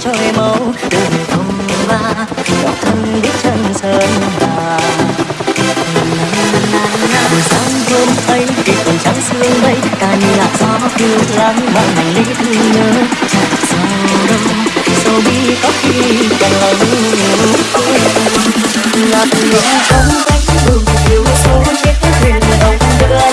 trôi màu đường thăm ba đọc thân biết chân sơn hà buổi sáng hôm ấy, khi còn trắng sương đây ta như gió phiêu lãng mang hành lý thương nhớ. Chặt sao đâu sâu bi có khi còn là là từ lúc không cách đường thiếu số chết thuyền ông đưa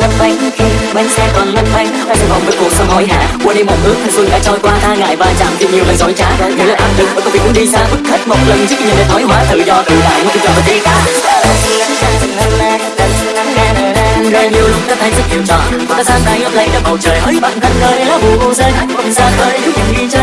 bánh xe còn lăn bánh kia bánh xe còn lấp lánh ta sẽ vòng với cuộc sống hối hả. Quên đi một ước thanh xuân đã trôi qua, tha ngại và chạm tìm nhiều lần dối trá. Người lên áp lực và công việc muốn đi xa, bức khách một lần trước khi nhìn thấy thoái hóa tự do tự tại. Muốn tự do và đi ta rồi nhiều lúc ta thấy rất nhiều trò. Ta sang tay ấp lấy cả bầu trời, hỡi bạn thân ơi, lá bù rơi. Hạnh phúc ra khơi lúc nhìn đi chơi.